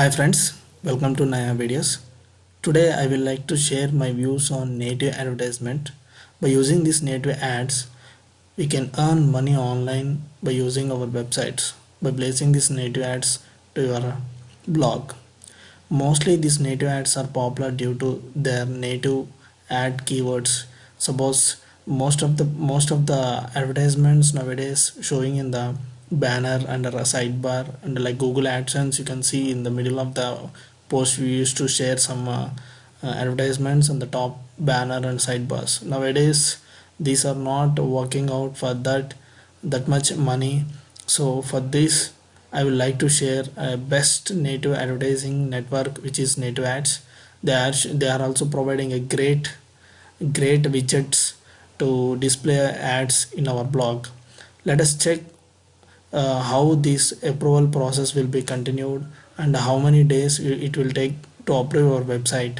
Hi friends, welcome to Naya videos. Today I will like to share my views on native advertisement. By using these native ads, we can earn money online by using our websites by placing these native ads to your blog. Mostly these native ads are popular due to their native ad keywords. Suppose most of the most of the advertisements nowadays showing in the banner under a sidebar and like google adsense you can see in the middle of the post we used to share some uh, uh, advertisements on the top banner and sidebars. Nowadays these are not working out for that that much money. So for this i would like to share a best native advertising network which is native ads. They are they are also providing a great great widgets to display ads in our blog. Let us check uh, how this approval process will be continued and how many days it will take to approve our website.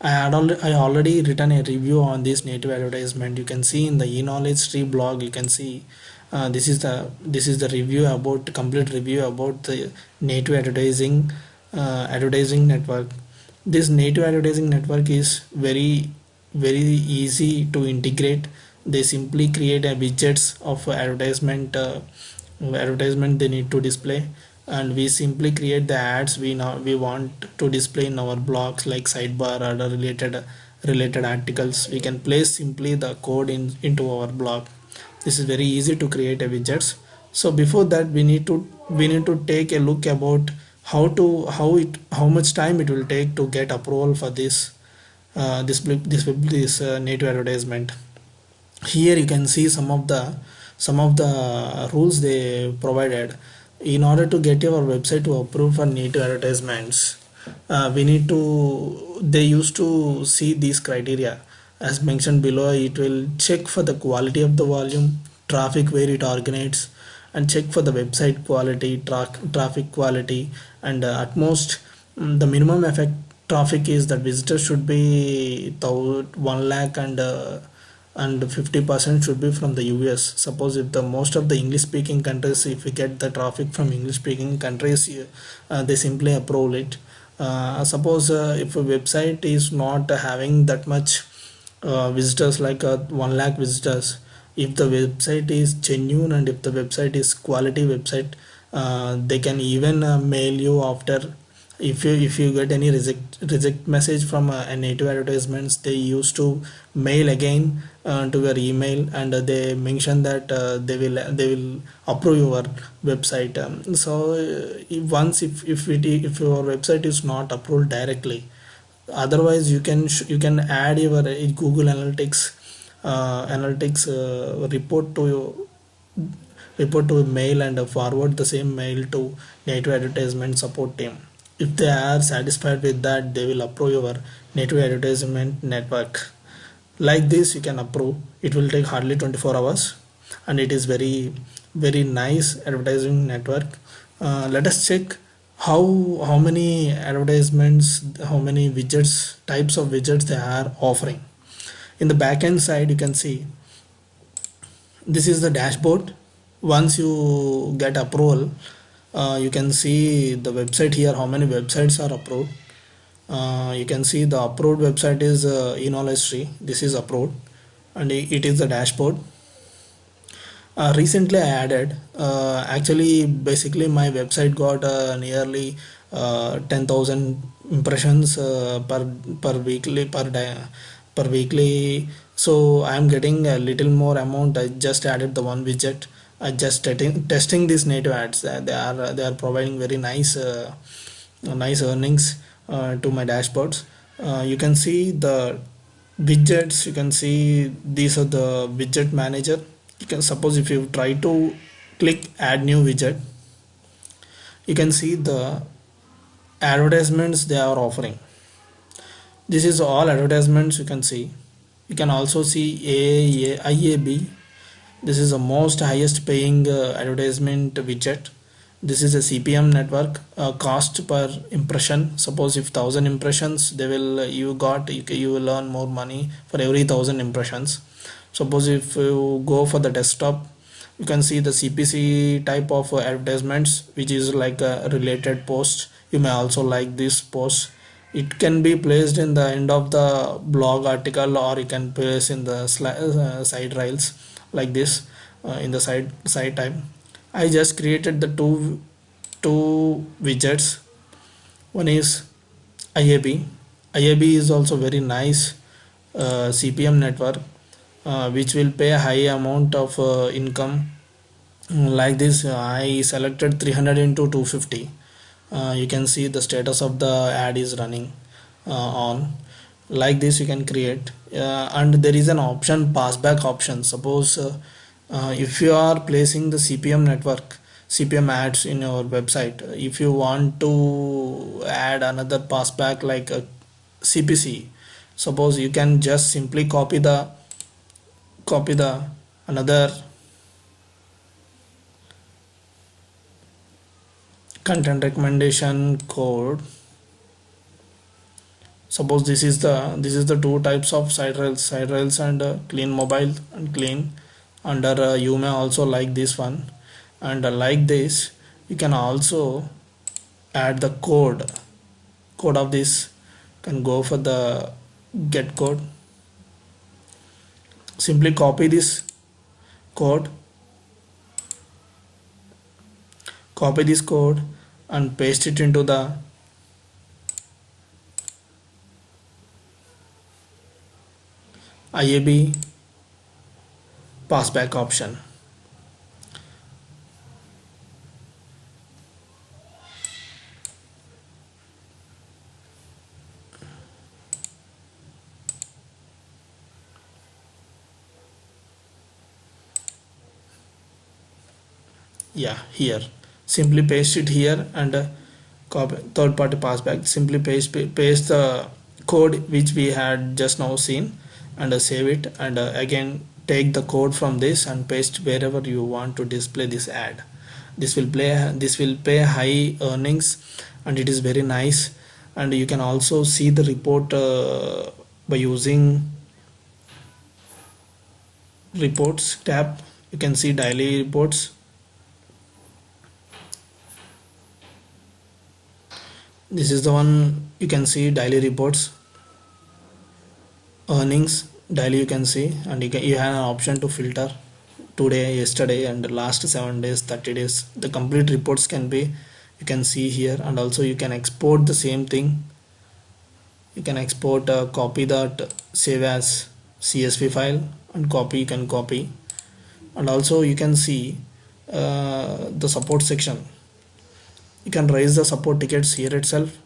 I had al I already written a review on this native advertisement. You can see in the e-knowledge tree blog you can see uh, this is the this is the review about complete review about the native advertising uh, advertising network. This native advertising network is very very easy to integrate. They simply create a widgets of advertisement uh, advertisement they need to display. And we simply create the ads we now we want to display in our blogs like sidebar or related related articles. We can place simply the code in into our blog. This is very easy to create a widgets. So before that we need to we need to take a look about how to how it how much time it will take to get approval for this uh, this this this uh, native advertisement. Here you can see some of the some of the rules they provided in order to get your website to approve for native advertisements uh, we need to they used to see these criteria. As mentioned below it will check for the quality of the volume traffic where it originates and check for the website quality tra traffic quality and uh, at most um, the minimum effect traffic is that visitors should be 1 lakh and uh, and 50% should be from the US. Suppose if the most of the English speaking countries, if we get the traffic from English speaking countries, uh, they simply approve it. Uh, suppose uh, if a website is not having that much uh, visitors like uh, 1 lakh visitors, if the website is genuine and if the website is quality website, uh, they can even mail you after if you if you get any reject reject message from uh, a native advertisements they used to mail again uh, to your email and uh, they mention that uh, they will they will approve your website. Um, so uh, once if if it if your website is not approved directly otherwise you can you can add your uh, google analytics analytics report to your report to mail and forward the same mail to native advertisement support team if they are satisfied with that they will approve your native advertisement network. Like this you can approve. It will take hardly 24 hours and it is very very nice advertising network. Uh, let us check how how many advertisements how many widgets types of widgets they are offering. In the backend side you can see this is the dashboard. Once you get approval uh, you can see the website here how many websites are approved. Uh, you can see the approved website is uh, tree this is approved. And it is the dashboard. Uh, recently I added uh, actually basically my website got uh, nearly uh, 10,000 impressions per per weekly per day per weekly. So I am getting a little more amount. I just added the one widget uh, just testing, these native ads. Uh, they are they are providing very nice uh, nice earnings to my dashboards. You can see the widgets you can see these are the widget manager. You can suppose if you try to click add new widget you can see the advertisements they are offering. This is all advertisements you can see. You can also see A, A, IAB this is the most highest paying uh, advertisement widget. This is a CPM network. Uh, cost per impression. Suppose if thousand impressions they will uh, you got you, you will earn more money for every thousand impressions. Suppose if you go for the desktop you can see the CPC type of advertisements which is like a related post. You may also like this post. It can be placed in the end of the blog article or you can place in the uh, side rails like this uh, in the side side type I just created the two two widgets. One is IAB IAB is also very nice uh, CPM network uh, which will pay a high amount of uh, income. Like this I selected 300 into 250 uh, you can see the status of the ad is running uh, on like this you can create uh, and there is an option passback option. Suppose uh, uh, if you are placing the CPM network CPM ads in your website uh, if you want to add another passback like a CPC suppose you can just simply copy the copy the another content recommendation code suppose this is the this is the two types of side rails side rails and uh, clean mobile and clean under uh, you may also like this one. And uh, like this you can also add the code code of this. Can go for the get code. Simply copy this code. Copy this code and paste it into the IAB passback option. Yeah here. Simply paste it here and uh, copy third party passback simply paste paste the code which we had just now seen and uh, save it and uh, again take the code from this and paste wherever you want to display this ad. This will play this will pay high earnings and it is very nice. And you can also see the report uh, by using reports tab. You can see daily reports. This is the one you can see daily reports earnings daily you can see and you, can, you have an option to filter today yesterday and last seven days 30 days. The complete reports can be you can see here and also you can export the same thing. You can export copy that save as csv file and copy you can copy. And also you can see uh, the support section. You can raise the support tickets here itself.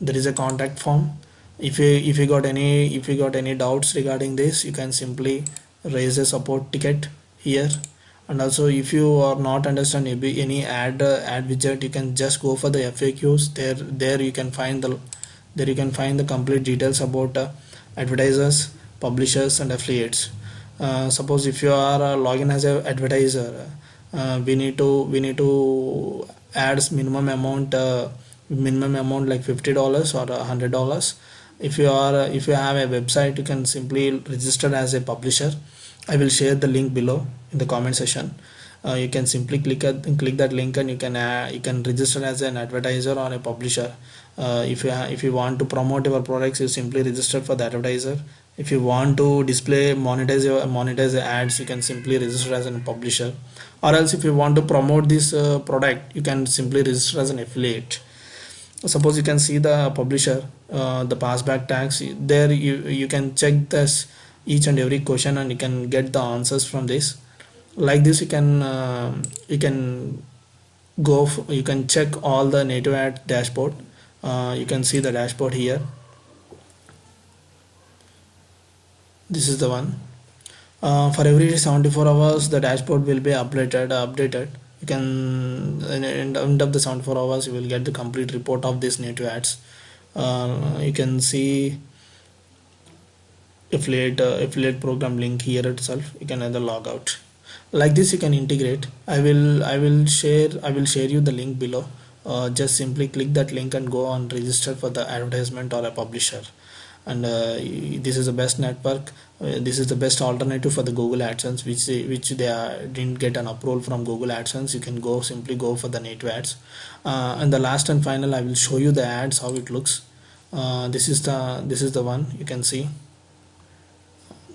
There is a contact form if you if you got any if you got any doubts regarding this you can simply raise a support ticket here. And also if you are not understand any ad uh, ad widget you can just go for the FAQs there there you can find the there you can find the complete details about uh, advertisers publishers and affiliates. Uh, suppose if you are uh, login as a advertiser uh, we need to we need to adds minimum amount uh, minimum amount like $50 or $100 if you are if you have a website you can simply register as a publisher. I will share the link below in the comment section. Uh, you can simply click at, click that link and you can uh, you can register as an advertiser or a publisher. Uh, if you if you want to promote your products you simply register for the advertiser. If you want to display monetize your monetize ads you can simply register as a publisher. Or else if you want to promote this uh, product you can simply register as an affiliate suppose you can see the publisher uh, the passback tags there you you can check this each and every question and you can get the answers from this. Like this you can uh, you can go you can check all the native ad dashboard. Uh, you can see the dashboard here. This is the one. Uh, for every 74 hours the dashboard will be updated updated you can end up the 74 hours you will get the complete report of these native ads. Uh, you can see affiliate uh, affiliate program link here itself. You can either log out. Like this you can integrate. I will i will share i will share you the link below. Uh, just simply click that link and go on register for the advertisement or a publisher and uh, this is the best network. Uh, this is the best alternative for the google adsense which they, which they are, didn't get an approval from google adsense. You can go simply go for the native ads. Uh, and the last and final i will show you the ads how it looks. Uh, this is the this is the one you can see.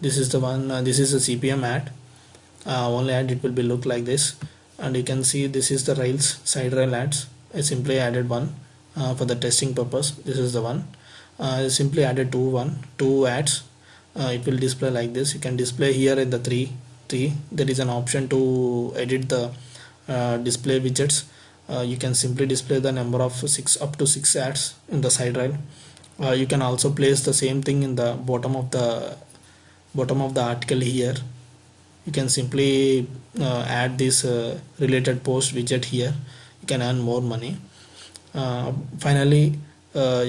This is the one uh, this is a cpm ad. Uh, only ad it will be look like this. And you can see this is the rails side rail ads. I simply added one for the testing purpose. This is the one uh, simply added two one two ads. Uh, it will display like this. You can display here in the three three. There is an option to edit the uh, display widgets. Uh, you can simply display the number of six up to six ads in the side rail. Uh, you can also place the same thing in the bottom of the bottom of the article here. You can simply uh, add this related post widget here. You can earn more money. Finally uh,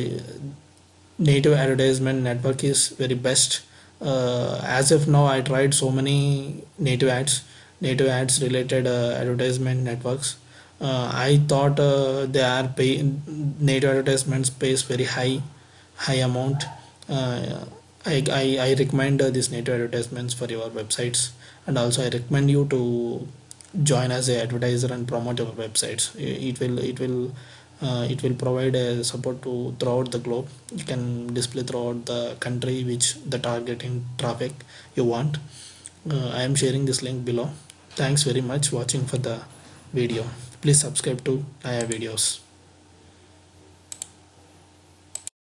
native advertisement network is very best. Uh, as of now I tried so many native ads native ads related uh, advertisement networks. I thought they are pay native advertisements pays very high high amount. I, I, I recommend uh, these native advertisements for your websites. And also I recommend you to join as a advertiser and promote your websites. It will it will uh, it will provide a support to throughout the globe. You can display throughout the country which the targeting traffic you want. Uh, I am sharing this link below. Thanks very much watching for the video. Please subscribe to Naya videos